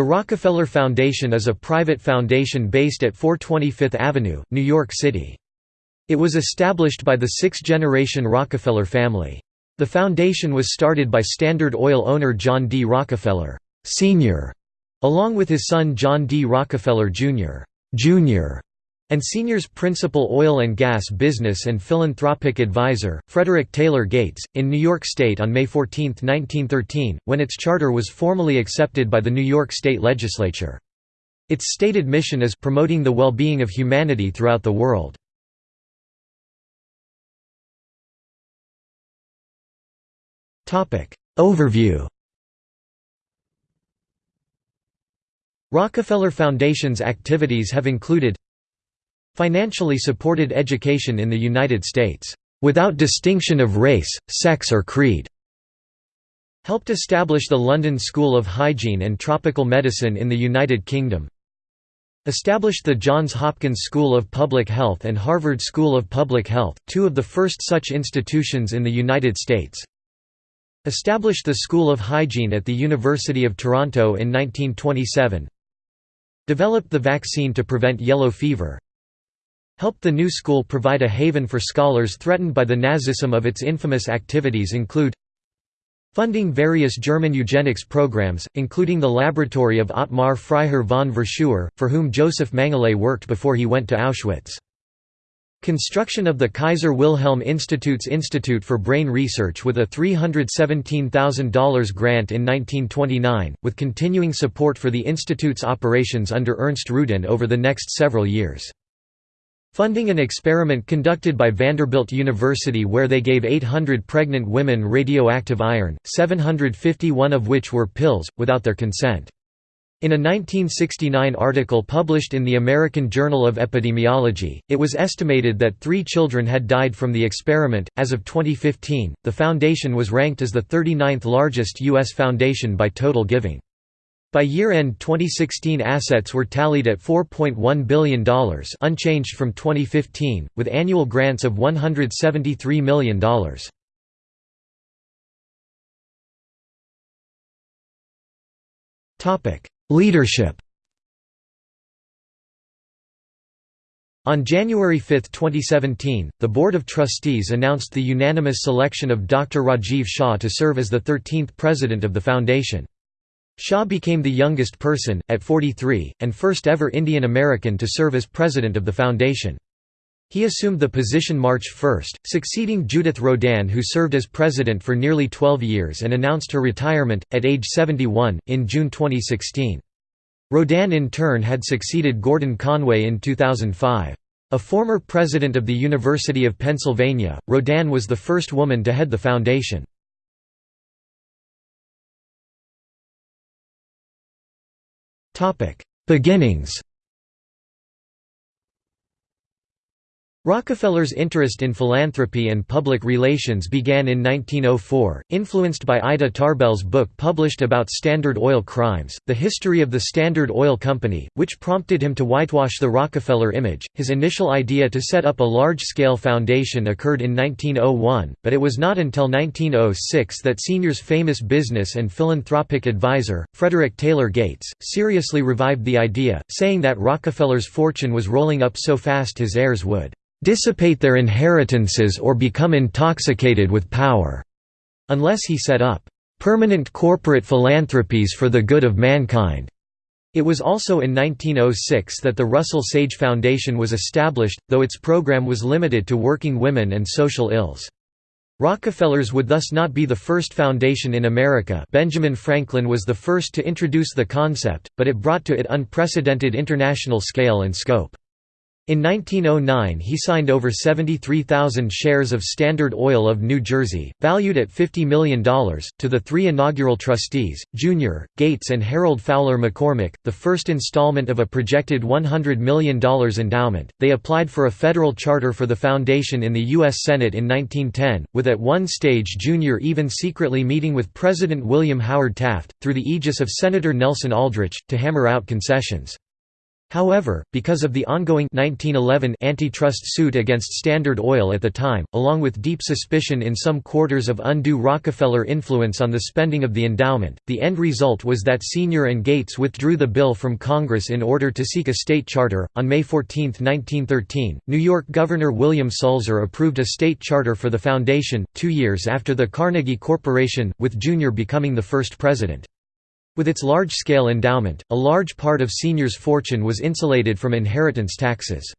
The Rockefeller Foundation is a private foundation based at 420 Fifth Avenue, New York City. It was established by the sixth-generation Rockefeller family. The foundation was started by Standard Oil owner John D. Rockefeller, Sr., along with his son John D. Rockefeller, Jr. Jr. and Sr.'s principal oil and gas business and philanthropic advisor, Frederick Taylor Gates, in New York State on May 14, 1913, when its charter was formally accepted by the New York State Legislature. Its stated mission is promoting the well-being of humanity throughout the world. Overview Rockefeller Foundation's activities have included Financially supported education in the United States, "...without distinction of race, sex or creed." Helped establish the London School of Hygiene and Tropical Medicine in the United Kingdom. Established the Johns Hopkins School of Public Health and Harvard School of Public Health, two of the first such institutions in the United States. Established the School of Hygiene at the University of Toronto in 1927. Developed the vaccine to prevent yellow fever helped the new school provide a haven for scholars threatened by the Nazism of its infamous activities include funding various German eugenics programs, including the laboratory of Ottmar Freiherr von Verschuer, for whom Josef Mengele worked before he went to Auschwitz. Construction of the Kaiser Wilhelm Institute's Institute for Brain Research with a $317,000 grant in 1929, with continuing support for the institute's operations under Ernst Rudin over the next several years. Funding an experiment conducted by Vanderbilt University where they gave 800 pregnant women radioactive iron, 751 of which were pills, without their consent. In a 1969 article published in the American Journal of Epidemiology, it was estimated that three children had died from the experiment. As of 2015, the foundation was ranked as the 39th largest U.S. foundation by total giving. By year-end 2016 assets were tallied at $4.1 billion unchanged from 2015, with annual grants of $173 million. Leadership On January 5, 2017, the Board of Trustees announced the unanimous selection of Dr. Rajiv Shah to serve as the 13th president of the foundation. Shah became the youngest person, at 43, and first ever Indian American to serve as president of the foundation. He assumed the position March 1, succeeding Judith Rodin who served as president for nearly 12 years and announced her retirement, at age 71, in June 2016. Rodin in turn had succeeded Gordon Conway in 2005. A former president of the University of Pennsylvania, Rodin was the first woman to head the foundation. Beginnings Rockefeller's interest in philanthropy and public relations began in 1904, influenced by Ida Tarbell's book published about Standard Oil crimes, The History of the Standard Oil Company, which prompted him to whitewash the Rockefeller image. His initial idea to set up a large-scale foundation occurred in 1901, but it was not until 1906 that Senior's famous business and philanthropic advisor, Frederick Taylor Gates, seriously revived the idea, saying that Rockefeller's fortune was rolling up so fast his heirs would dissipate their inheritances or become intoxicated with power, unless he set up permanent corporate philanthropies for the good of mankind. It was also in 1906 that the Russell Sage Foundation was established, though its program was limited to working women and social ills. Rockefellers would thus not be the first foundation in America Benjamin Franklin was the first to introduce the concept, but it brought to it unprecedented international scale and scope. In 1909 he signed over 73,000 shares of Standard Oil of New Jersey, valued at $50 million, to the three inaugural trustees, Jr., Gates and Harold Fowler McCormick, the first installment of a projected $100 million endowment. They applied for a federal charter for the foundation in the U.S. Senate in 1910, with at one stage Jr. even secretly meeting with President William Howard Taft, through the aegis of Senator Nelson Aldrich, to hammer out concessions. However, because of the ongoing 1911 antitrust suit against Standard Oil at the time, along with deep suspicion in some quarters of undue Rockefeller influence on the spending of the endowment, the end result was that Senior and Gates withdrew the bill from Congress in order to seek a state charter. On May 14, 1913, New York Governor William Sulzer approved a state charter for the foundation, two years after the Carnegie Corporation, with Junior becoming the first president. With its large-scale endowment, a large part of Senior's fortune was insulated from inheritance taxes.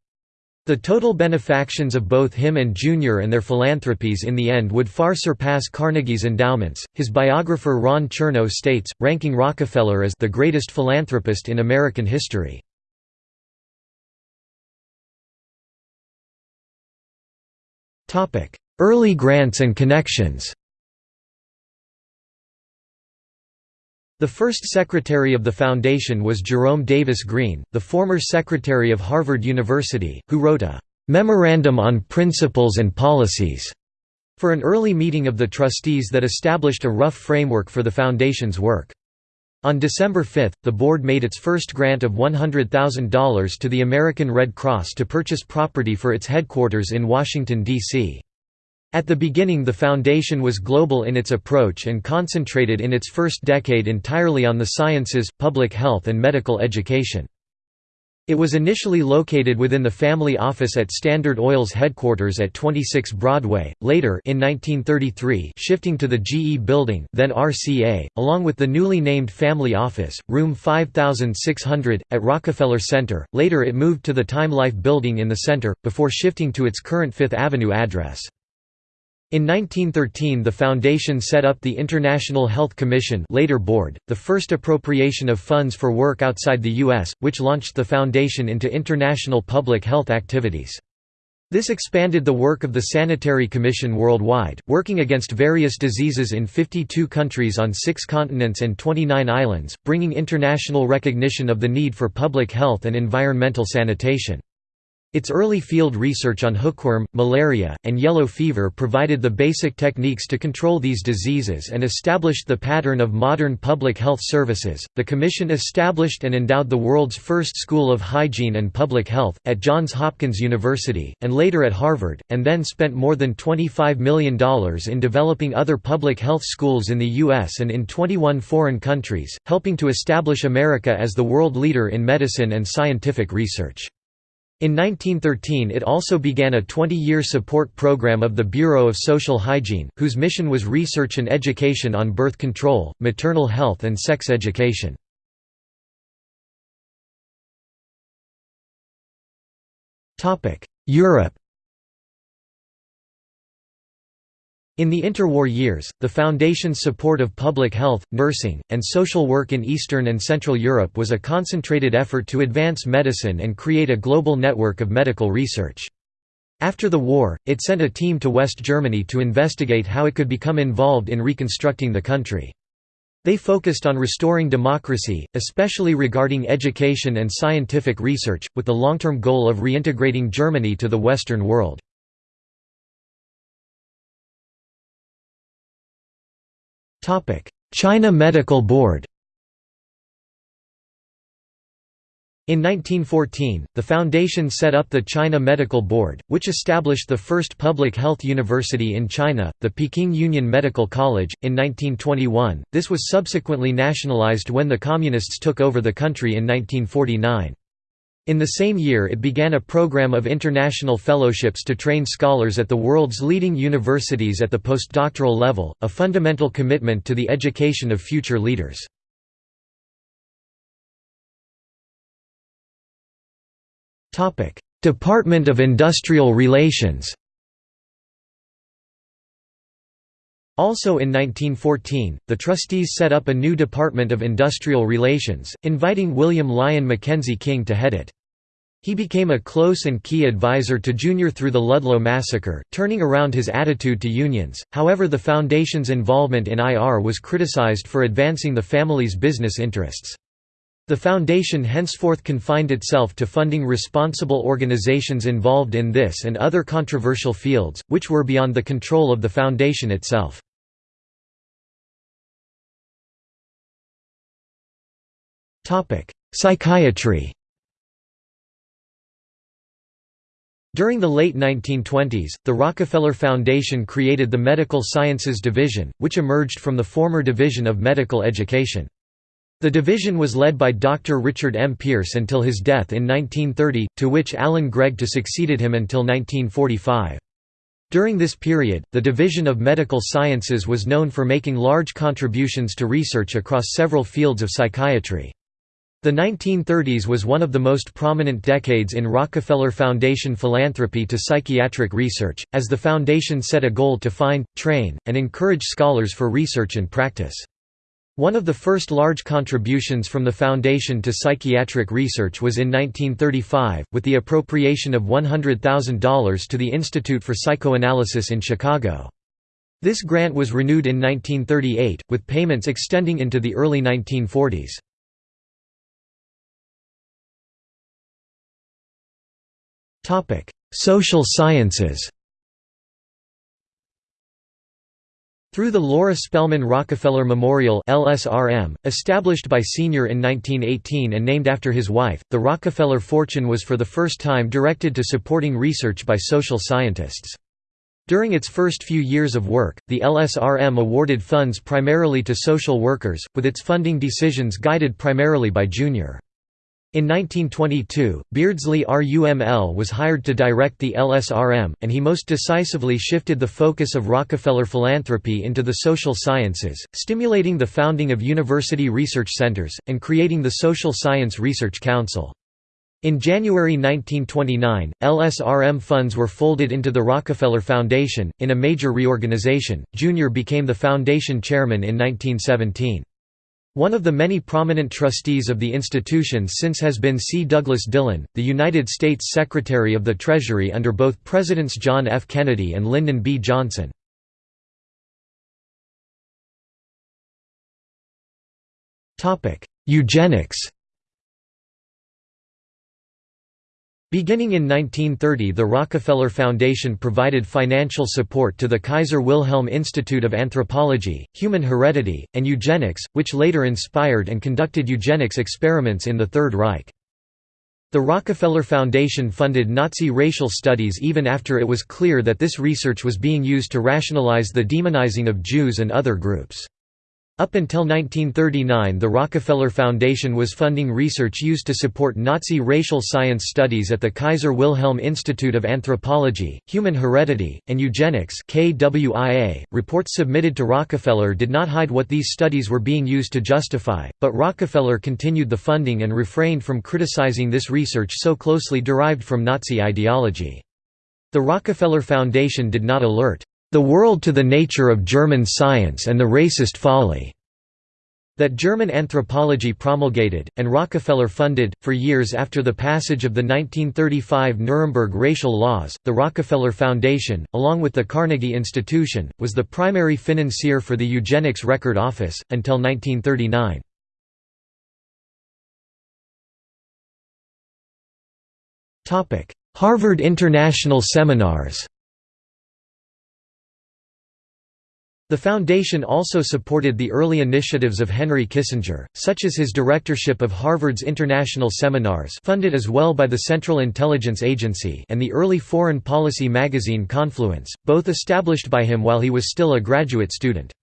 The total benefactions of both him and Junior and their philanthropies in the end would far surpass Carnegie's endowments. His biographer Ron Chernow states, ranking Rockefeller as the greatest philanthropist in American history. Early grants and connections The first secretary of the foundation was Jerome Davis Greene, the former secretary of Harvard University, who wrote a "'Memorandum on Principles and Policies' for an early meeting of the trustees that established a rough framework for the foundation's work. On December 5, the board made its first grant of $100,000 to the American Red Cross to purchase property for its headquarters in Washington, D.C. At the beginning the foundation was global in its approach and concentrated in its first decade entirely on the sciences, public health and medical education. It was initially located within the family office at Standard Oil's headquarters at 26 Broadway, later in 1933 shifting to the GE Building then RCA, along with the newly named Family Office, room 5600, at Rockefeller Center, later it moved to the Time Life Building in the center, before shifting to its current Fifth Avenue address. In 1913 the foundation set up the International Health Commission later board, the first appropriation of funds for work outside the U.S., which launched the foundation into international public health activities. This expanded the work of the Sanitary Commission worldwide, working against various diseases in 52 countries on six continents and 29 islands, bringing international recognition of the need for public health and environmental sanitation. Its early field research on hookworm, malaria, and yellow fever provided the basic techniques to control these diseases and established the pattern of modern public health services. The Commission established and endowed the world's first School of Hygiene and Public Health, at Johns Hopkins University, and later at Harvard, and then spent more than $25 million in developing other public health schools in the U.S. and in 21 foreign countries, helping to establish America as the world leader in medicine and scientific research. In 1913 it also began a 20-year support program of the Bureau of Social Hygiene, whose mission was research and education on birth control, maternal health and sex education. Europe In the interwar years, the Foundation's support of public health, nursing, and social work in Eastern and Central Europe was a concentrated effort to advance medicine and create a global network of medical research. After the war, it sent a team to West Germany to investigate how it could become involved in reconstructing the country. They focused on restoring democracy, especially regarding education and scientific research, with the long-term goal of reintegrating Germany to the Western world. China Medical Board In 1914, the foundation set up the China Medical Board, which established the first public health university in China, the Peking Union Medical College, in 1921. This was subsequently nationalized when the Communists took over the country in 1949. In the same year it began a program of international fellowships to train scholars at the world's leading universities at the postdoctoral level, a fundamental commitment to the education of future leaders. Department of Industrial Relations Also in 1914, the trustees set up a new Department of Industrial Relations, inviting William Lyon Mackenzie King to head it. He became a close and key advisor to Junior through the Ludlow massacre, turning around his attitude to unions. However, the Foundation's involvement in IR was criticized for advancing the family's business interests. The Foundation henceforth confined itself to funding responsible organizations involved in this and other controversial fields, which were beyond the control of the Foundation itself. Psychiatry During the late 1920s, the Rockefeller Foundation created the Medical Sciences Division, which emerged from the former Division of Medical Education. The division was led by Dr. Richard M. Pearce until his death in 1930, to which Alan Gregg to succeeded him until 1945. During this period, the Division of Medical Sciences was known for making large contributions to research across several fields of psychiatry. The 1930s was one of the most prominent decades in Rockefeller Foundation philanthropy to psychiatric research, as the foundation set a goal to find, train, and encourage scholars for research and practice. One of the first large contributions from the Foundation to psychiatric research was in 1935, with the appropriation of $100,000 to the Institute for Psychoanalysis in Chicago. This grant was renewed in 1938, with payments extending into the early 1940s. Social sciences Through the Laura Spelman Rockefeller Memorial LSRM, established by Sr. in 1918 and named after his wife, the Rockefeller fortune was for the first time directed to supporting research by social scientists. During its first few years of work, the LSRM awarded funds primarily to social workers, with its funding decisions guided primarily by Jr. In 1922, Beardsley RUML was hired to direct the LSRM, and he most decisively shifted the focus of Rockefeller philanthropy into the social sciences, stimulating the founding of university research centers, and creating the Social Science Research Council. In January 1929, LSRM funds were folded into the Rockefeller Foundation. In a major reorganization, Jr. became the foundation chairman in 1917. One of the many prominent trustees of the institution since has been C. Douglas Dillon, the United States Secretary of the Treasury under both Presidents John F. Kennedy and Lyndon B. Johnson. Eugenics Beginning in 1930 the Rockefeller Foundation provided financial support to the Kaiser Wilhelm Institute of Anthropology, Human Heredity, and Eugenics, which later inspired and conducted eugenics experiments in the Third Reich. The Rockefeller Foundation funded Nazi racial studies even after it was clear that this research was being used to rationalize the demonizing of Jews and other groups. Up until 1939 the Rockefeller Foundation was funding research used to support Nazi racial science studies at the Kaiser Wilhelm Institute of Anthropology, Human Heredity, and Eugenics. .Reports submitted to Rockefeller did not hide what these studies were being used to justify, but Rockefeller continued the funding and refrained from criticizing this research so closely derived from Nazi ideology. The Rockefeller Foundation did not alert the world to the nature of German science and the racist folly that German anthropology promulgated, and Rockefeller funded. For years after the passage of the 1935 Nuremberg racial laws, the Rockefeller Foundation, along with the Carnegie Institution, was the primary financier for the Eugenics Record Office, until 1939. Harvard International Seminars The foundation also supported the early initiatives of Henry Kissinger, such as his directorship of Harvard's International Seminars funded as well by the Central Intelligence Agency and the early foreign policy magazine Confluence, both established by him while he was still a graduate student.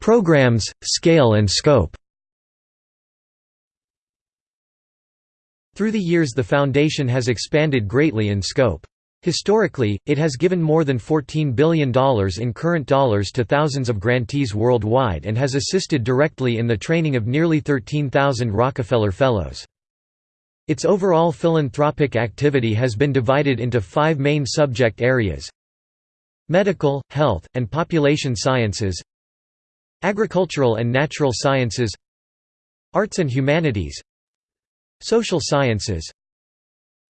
Programs, scale and scope Through the years the foundation has expanded greatly in scope. Historically, it has given more than $14 billion in current dollars to thousands of grantees worldwide and has assisted directly in the training of nearly 13,000 Rockefeller Fellows. Its overall philanthropic activity has been divided into five main subject areas Medical, health, and population sciences Agricultural and natural sciences Arts and humanities Social sciences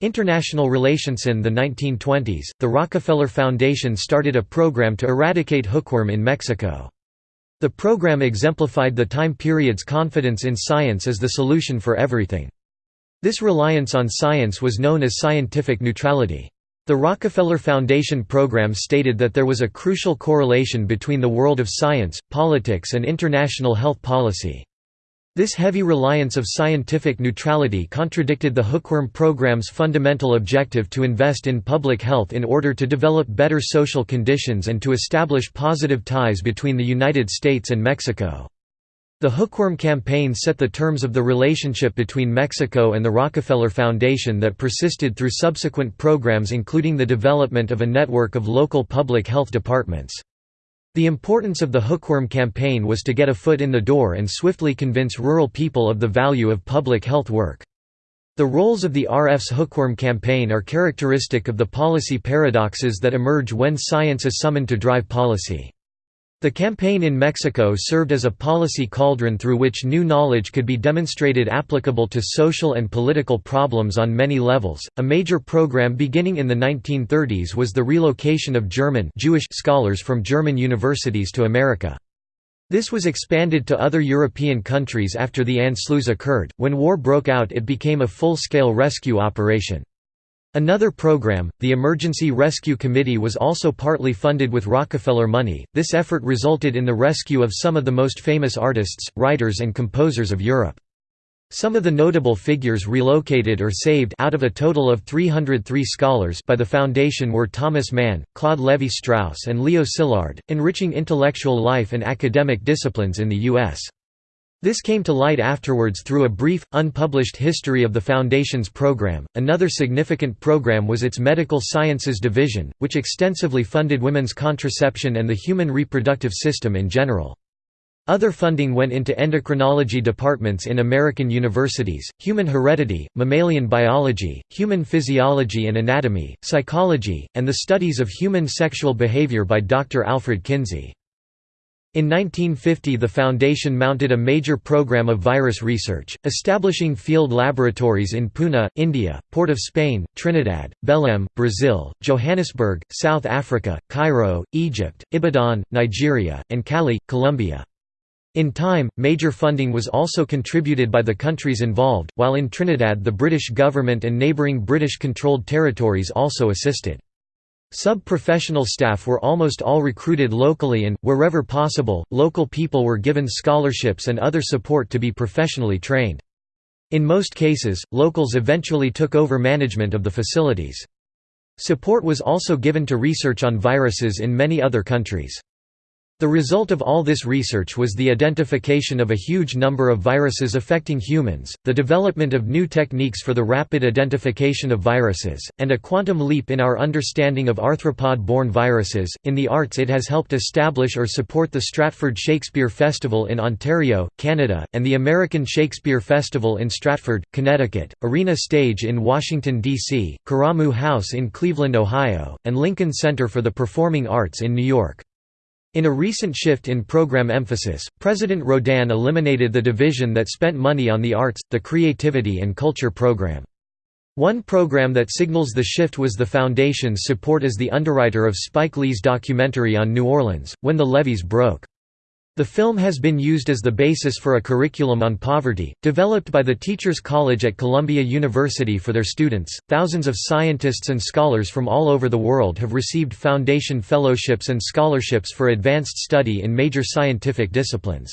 International relations In the 1920s, the Rockefeller Foundation started a program to eradicate hookworm in Mexico. The program exemplified the time period's confidence in science as the solution for everything. This reliance on science was known as scientific neutrality. The Rockefeller Foundation program stated that there was a crucial correlation between the world of science, politics and international health policy. This heavy reliance of scientific neutrality contradicted the Hookworm program's fundamental objective to invest in public health in order to develop better social conditions and to establish positive ties between the United States and Mexico. The Hookworm campaign set the terms of the relationship between Mexico and the Rockefeller Foundation that persisted through subsequent programs including the development of a network of local public health departments. The importance of the Hookworm campaign was to get a foot in the door and swiftly convince rural people of the value of public health work. The roles of the RF's Hookworm campaign are characteristic of the policy paradoxes that emerge when science is summoned to drive policy. The campaign in Mexico served as a policy cauldron through which new knowledge could be demonstrated applicable to social and political problems on many levels. A major program beginning in the 1930s was the relocation of German Jewish scholars from German universities to America. This was expanded to other European countries after the Anschluss occurred. When war broke out, it became a full-scale rescue operation. Another program, the Emergency Rescue Committee was also partly funded with Rockefeller money. This effort resulted in the rescue of some of the most famous artists, writers and composers of Europe. Some of the notable figures relocated or saved out of a total of 303 scholars by the foundation were Thomas Mann, Claude Lévi-Strauss and Leo Szilard, enriching intellectual life and academic disciplines in the U.S. This came to light afterwards through a brief, unpublished history of the Foundation's program. Another significant program was its Medical Sciences Division, which extensively funded women's contraception and the human reproductive system in general. Other funding went into endocrinology departments in American universities, human heredity, mammalian biology, human physiology and anatomy, psychology, and the studies of human sexual behavior by Dr. Alfred Kinsey. In 1950 the Foundation mounted a major program of virus research, establishing field laboratories in Pune, India, Port of Spain, Trinidad, Belém, Brazil, Johannesburg, South Africa, Cairo, Egypt, Ibadan, Nigeria, and Cali, Colombia. In time, major funding was also contributed by the countries involved, while in Trinidad the British government and neighbouring British-controlled territories also assisted. Sub-professional staff were almost all recruited locally and, wherever possible, local people were given scholarships and other support to be professionally trained. In most cases, locals eventually took over management of the facilities. Support was also given to research on viruses in many other countries. The result of all this research was the identification of a huge number of viruses affecting humans, the development of new techniques for the rapid identification of viruses, and a quantum leap in our understanding of arthropod-borne viruses. In the arts, it has helped establish or support the Stratford Shakespeare Festival in Ontario, Canada, and the American Shakespeare Festival in Stratford, Connecticut, Arena Stage in Washington, D.C., Karamu House in Cleveland, Ohio, and Lincoln Center for the Performing Arts in New York. In a recent shift in program emphasis, President Rodin eliminated the division that spent money on the arts, the creativity and culture program. One program that signals the shift was the Foundation's support as the underwriter of Spike Lee's documentary on New Orleans, When the Levees Broke. The film has been used as the basis for a curriculum on poverty, developed by the Teachers College at Columbia University for their students. Thousands of scientists and scholars from all over the world have received foundation fellowships and scholarships for advanced study in major scientific disciplines.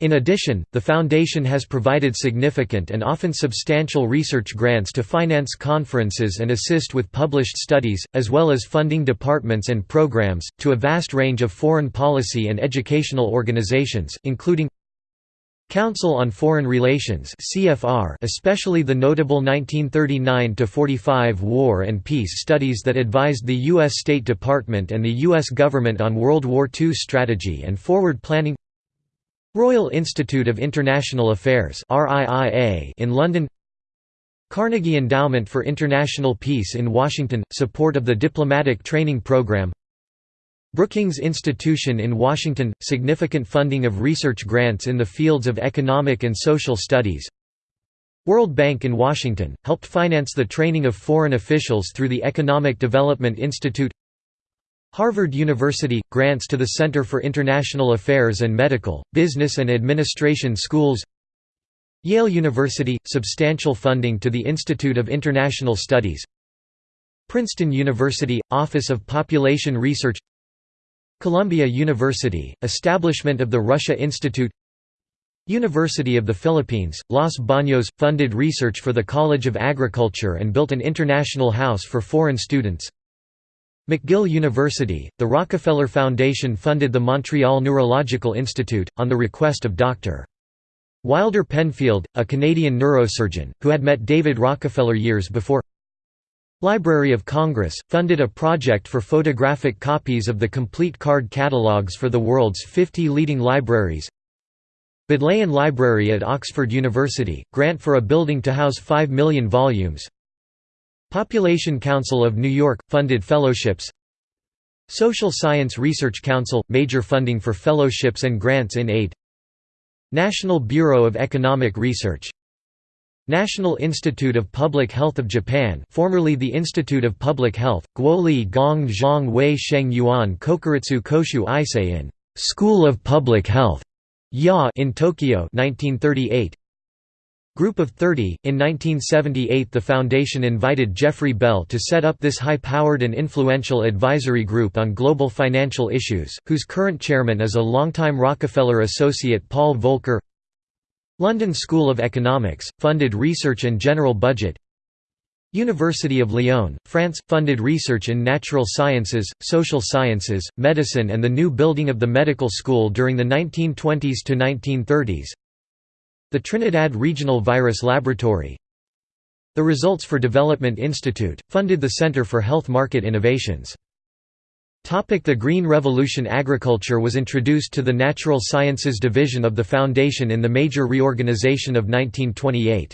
In addition, the Foundation has provided significant and often substantial research grants to finance conferences and assist with published studies, as well as funding departments and programs, to a vast range of foreign policy and educational organizations, including Council on Foreign Relations CFR especially the notable 1939–45 War and Peace studies that advised the U.S. State Department and the U.S. government on World War II strategy and forward planning Royal Institute of International Affairs in London Carnegie Endowment for International Peace in Washington – support of the diplomatic training program Brookings Institution in Washington – significant funding of research grants in the fields of economic and social studies World Bank in Washington – helped finance the training of foreign officials through the Economic Development Institute Harvard University – grants to the Center for International Affairs and Medical, Business and Administration Schools. Yale University – substantial funding to the Institute of International Studies. Princeton University – Office of Population Research. Columbia University – establishment of the Russia Institute. University of the Philippines, Los Baños, funded research for the College of Agriculture and built an international house for foreign students. McGill University, the Rockefeller Foundation funded the Montreal Neurological Institute, on the request of Dr. Wilder Penfield, a Canadian neurosurgeon, who had met David Rockefeller years before. Library of Congress, funded a project for photographic copies of the complete card catalogues for the world's 50 leading libraries. Bodleian Library at Oxford University, grant for a building to house 5 million volumes Population Council of New York – funded fellowships. Social Science Research Council – major funding for fellowships and grants in aid. National Bureau of Economic Research. National Institute of Public Health of Japan formerly the Institute of Public Health, Guoli Gong Zhang Wei Sheng Yuan Kokuritsu Koshu Issei School of Public Health Ya in Tokyo 1938. Group of 30, in 1978 the foundation invited Geoffrey Bell to set up this high-powered and influential advisory group on global financial issues, whose current chairman is a longtime Rockefeller associate Paul Volcker. London School of Economics, funded research and general budget. University of Lyon, France, funded research in natural sciences, social sciences, medicine and the new building of the medical school during the 1920s to 1930s The Trinidad Regional Virus Laboratory The Results for Development Institute, funded the Center for Health Market Innovations the Green Revolution Agriculture was introduced to the Natural Sciences Division of the Foundation in the major reorganization of 1928.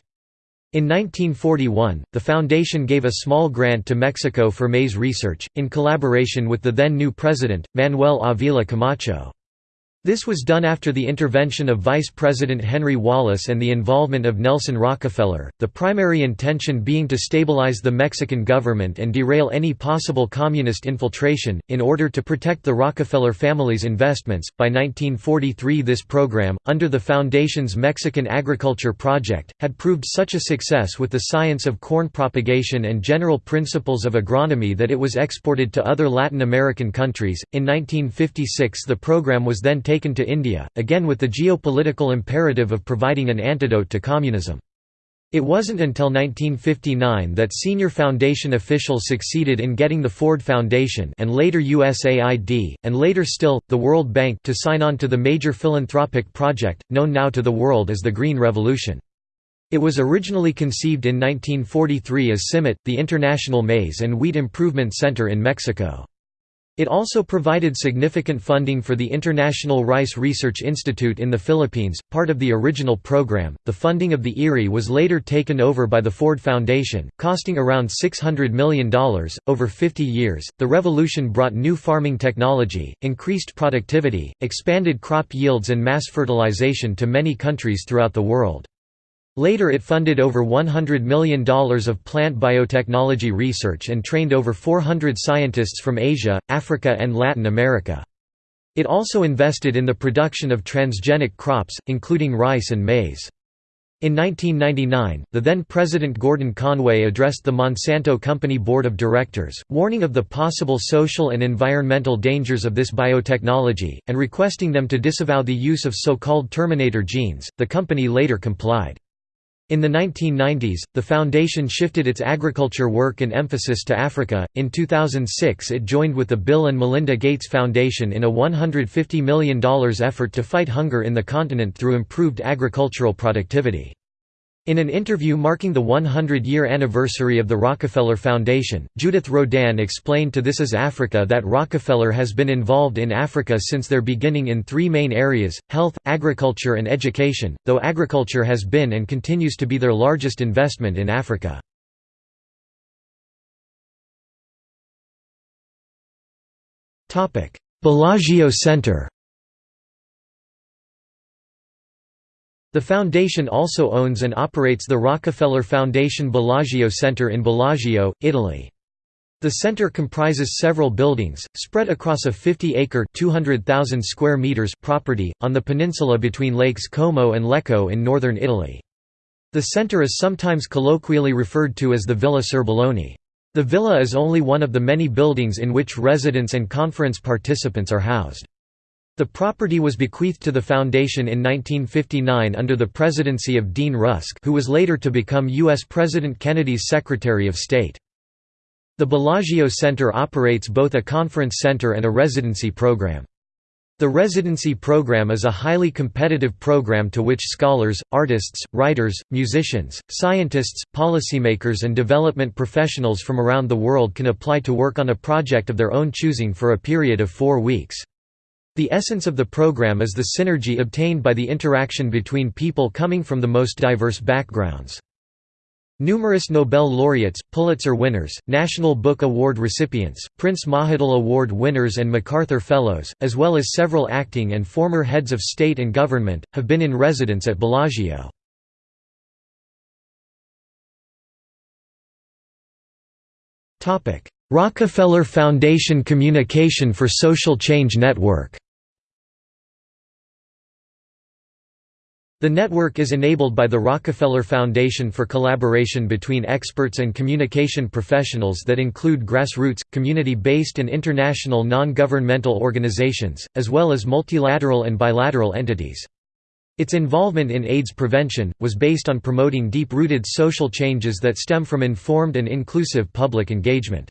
In 1941, the foundation gave a small grant to Mexico for maize research, in collaboration with the then new president, Manuel Avila Camacho. This was done after the intervention of Vice President Henry Wallace and the involvement of Nelson Rockefeller, the primary intention being to stabilize the Mexican government and derail any possible communist infiltration, in order to protect the Rockefeller family's investments. By 1943, this program, under the Foundation's Mexican Agriculture Project, had proved such a success with the science of corn propagation and general principles of agronomy that it was exported to other Latin American countries. In 1956, the program was then taken to India, again with the geopolitical imperative of providing an antidote to communism. It wasn't until 1959 that senior foundation officials succeeded in getting the Ford Foundation and later USAID, and later still, the World Bank to sign on to the major philanthropic project, known now to the world as the Green Revolution. It was originally conceived in 1943 as CIMMYT, the International Maize and Wheat Improvement Center in Mexico. It also provided significant funding for the International Rice Research Institute in the Philippines, part of the original program. The funding of the IRRI was later taken over by the Ford Foundation, costing around $600 million. Over 50 years, the revolution brought new farming technology, increased productivity, expanded crop yields, and mass fertilization to many countries throughout the world. Later it funded over $100 million of plant biotechnology research and trained over 400 scientists from Asia, Africa and Latin America. It also invested in the production of transgenic crops, including rice and maize. In 1999, the then President Gordon Conway addressed the Monsanto Company Board of Directors, warning of the possible social and environmental dangers of this biotechnology, and requesting them to disavow the use of so-called terminator genes. The company later complied. In the 1990s, the foundation shifted its agriculture work and emphasis to Africa. In 2006, it joined with the Bill and Melinda Gates Foundation in a $150 million effort to fight hunger in the continent through improved agricultural productivity. In an interview marking the 100-year anniversary of the Rockefeller Foundation, Judith Rodin explained to This Is Africa that Rockefeller has been involved in Africa since their beginning in three main areas, health, agriculture and education, though agriculture has been and continues to be their largest investment in Africa. Bellagio Center The foundation also owns and operates the Rockefeller Foundation Bellagio Center in Bellagio, Italy. The center comprises several buildings, spread across a 50-acre (200,000 square meters) property, on the peninsula between lakes Como and Lecco in northern Italy. The center is sometimes colloquially referred to as the Villa Serbelloni. The villa is only one of the many buildings in which residents and conference participants are housed. The property was bequeathed to the foundation in 1959 under the presidency of Dean Rusk who was later to become U.S. President Kennedy's Secretary of State. The Bellagio Center operates both a conference center and a residency program. The residency program is a highly competitive program to which scholars, artists, writers, musicians, scientists, policymakers and development professionals from around the world can apply to work on a project of their own choosing for a period of four weeks. The essence of the program is the synergy obtained by the interaction between people coming from the most diverse backgrounds. Numerous Nobel laureates, Pulitzer winners, National Book Award recipients, Prince Mahidol Award winners and MacArthur Fellows, as well as several acting and former heads of state and government, have been in residence at Bellagio. Rockefeller Foundation Communication for Social Change Network The network is enabled by the Rockefeller Foundation for collaboration between experts and communication professionals that include grassroots, community-based and international non-governmental organizations, as well as multilateral and bilateral entities. Its involvement in AIDS prevention, was based on promoting deep-rooted social changes that stem from informed and inclusive public engagement.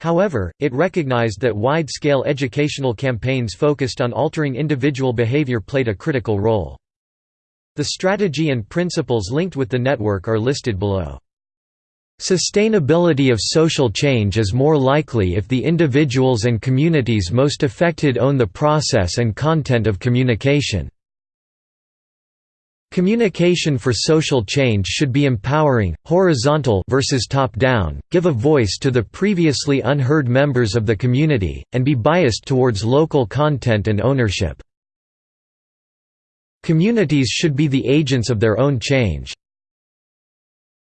However, it recognized that wide-scale educational campaigns focused on altering individual behavior played a critical role. The strategy and principles linked with the network are listed below. Sustainability of social change is more likely if the individuals and communities most affected own the process and content of communication. Communication for social change should be empowering, horizontal versus top-down, give a voice to the previously unheard members of the community, and be biased towards local content and ownership. Communities should be the agents of their own change.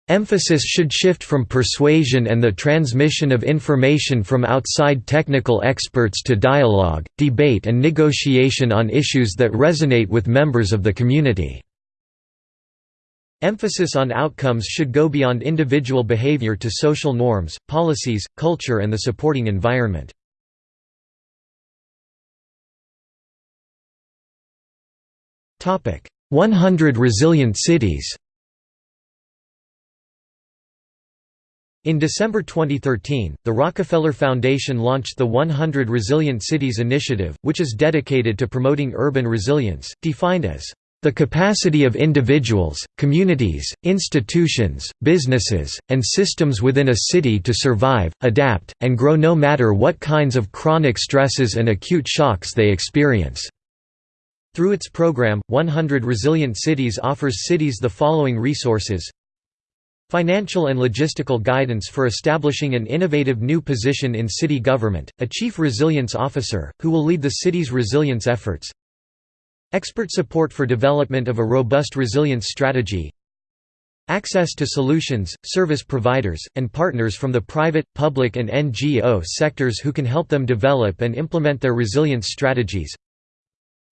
Emphasis should shift from persuasion and the transmission of information from outside technical experts to dialogue, debate and negotiation on issues that resonate with members of the community. Emphasis on outcomes should go beyond individual behavior to social norms, policies, culture and the supporting environment. 100 Resilient Cities In December 2013, the Rockefeller Foundation launched the 100 Resilient Cities Initiative, which is dedicated to promoting urban resilience, defined as the capacity of individuals, communities, institutions, businesses, and systems within a city to survive, adapt, and grow no matter what kinds of chronic stresses and acute shocks they experience. Through its program, 100 Resilient Cities offers cities the following resources. Financial and logistical guidance for establishing an innovative new position in city government, a Chief Resilience Officer, who will lead the city's resilience efforts. Expert support for development of a robust resilience strategy. Access to solutions, service providers, and partners from the private, public and NGO sectors who can help them develop and implement their resilience strategies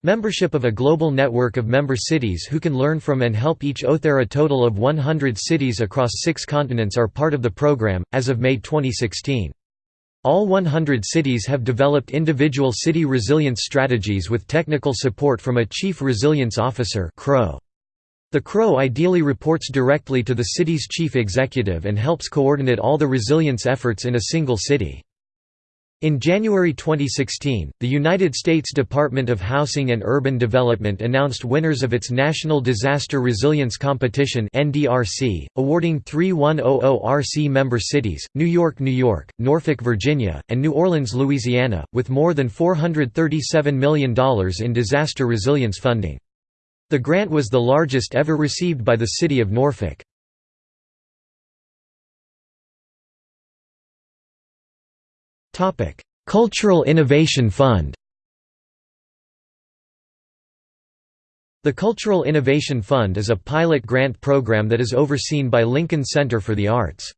Membership of a global network of member cities who can learn from and help each other. A total of 100 cities across six continents are part of the program, as of May 2016. All 100 cities have developed individual city resilience strategies with technical support from a Chief Resilience Officer The CRO ideally reports directly to the city's chief executive and helps coordinate all the resilience efforts in a single city. In January 2016, the United States Department of Housing and Urban Development announced winners of its National Disaster Resilience Competition (NDRC), awarding three 100RC member cities: New York, New York, Norfolk, Virginia, and New Orleans, Louisiana, with more than $437 million in disaster resilience funding. The grant was the largest ever received by the city of Norfolk. Cultural Innovation Fund The Cultural Innovation Fund is a pilot grant program that is overseen by Lincoln Center for the Arts.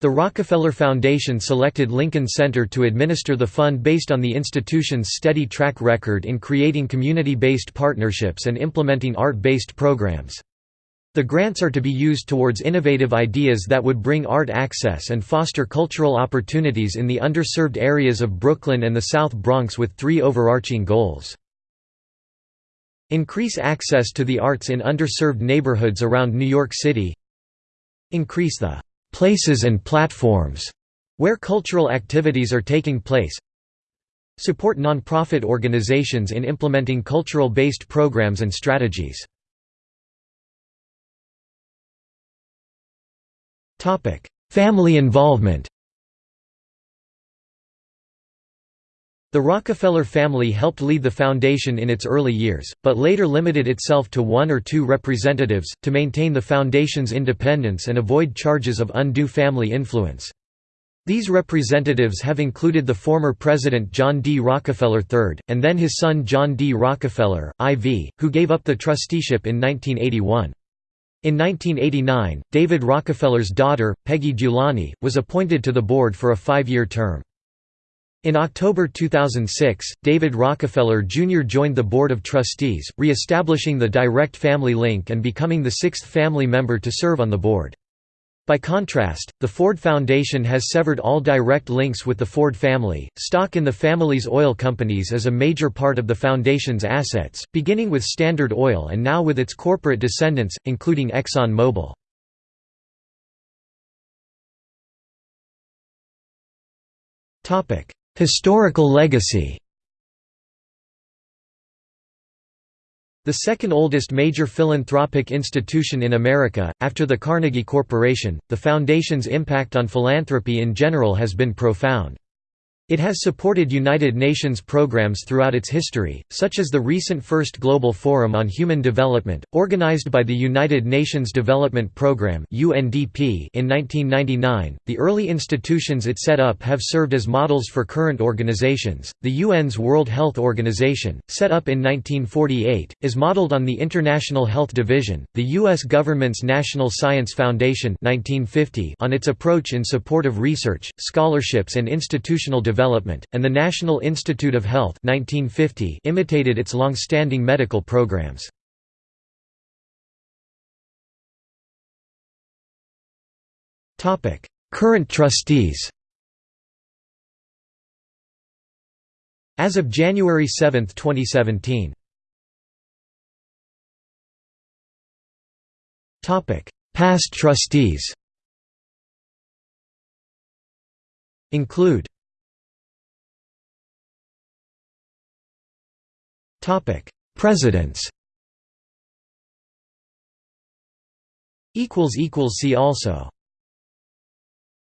The Rockefeller Foundation selected Lincoln Center to administer the fund based on the institution's steady track record in creating community-based partnerships and implementing art-based programs. The grants are to be used towards innovative ideas that would bring art access and foster cultural opportunities in the underserved areas of Brooklyn and the South Bronx with three overarching goals. Increase access to the arts in underserved neighborhoods around New York City. Increase the «places and platforms» where cultural activities are taking place. Support nonprofit organizations in implementing cultural-based programs and strategies Family involvement The Rockefeller family helped lead the foundation in its early years, but later limited itself to one or two representatives, to maintain the foundation's independence and avoid charges of undue family influence. These representatives have included the former President John D. Rockefeller III, and then his son John D. Rockefeller, IV, who gave up the trusteeship in 1981. In 1989, David Rockefeller's daughter, Peggy Dulany, was appointed to the board for a five-year term. In October 2006, David Rockefeller Jr. joined the Board of Trustees, re-establishing the direct family link and becoming the sixth family member to serve on the board. By contrast, the Ford Foundation has severed all direct links with the Ford family. Stock in the family's oil companies is a major part of the foundation's assets, beginning with Standard Oil and now with its corporate descendants, including Exxon Mobil. Historical legacy The second oldest major philanthropic institution in America, after the Carnegie Corporation, the Foundation's impact on philanthropy in general has been profound. It has supported United Nations programs throughout its history, such as the recent First Global Forum on Human Development, organized by the United Nations Development Programme in 1999. The early institutions it set up have served as models for current organizations. The UN's World Health Organization, set up in 1948, is modeled on the International Health Division, the US government's National Science Foundation (1950) on its approach in support of research, scholarships and institutional development Development, and the National Institute of Health 1950 imitated its long-standing medical programs. Current trustees As of January 7, 2017 Past trustees Include Presidents. See also